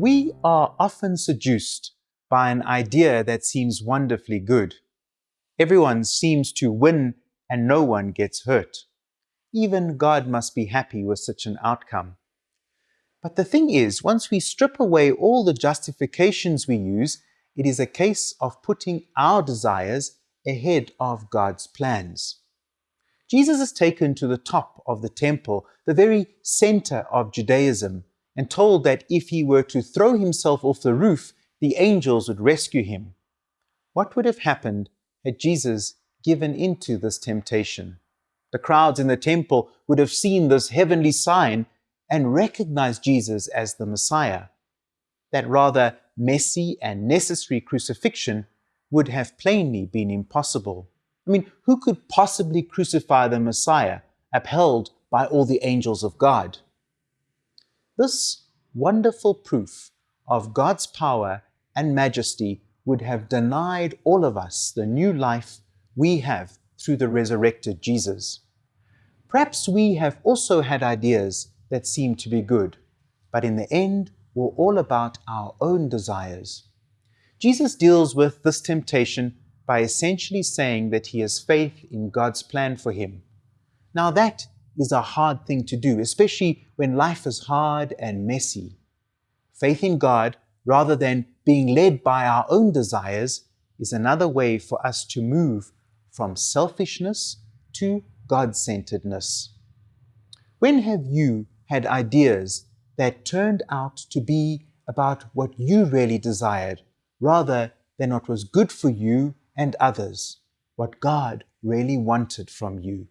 We are often seduced by an idea that seems wonderfully good. Everyone seems to win and no one gets hurt. Even God must be happy with such an outcome. But the thing is, once we strip away all the justifications we use, it is a case of putting our desires ahead of God's plans. Jesus is taken to the top of the temple, the very center of Judaism, and told that if he were to throw himself off the roof, the angels would rescue him. What would have happened had Jesus given into this temptation? The crowds in the temple would have seen this heavenly sign and recognized Jesus as the Messiah. That rather messy and necessary crucifixion would have plainly been impossible. I mean, who could possibly crucify the Messiah, upheld by all the angels of God? This wonderful proof of God's power and majesty would have denied all of us the new life we have through the resurrected Jesus. Perhaps we have also had ideas that seem to be good, but in the end were all about our own desires. Jesus deals with this temptation by essentially saying that he has faith in God's plan for him. Now that is a hard thing to do, especially when life is hard and messy. Faith in God, rather than being led by our own desires, is another way for us to move from selfishness to God-centeredness. When have you had ideas that turned out to be about what you really desired, rather than what was good for you and others, what God really wanted from you?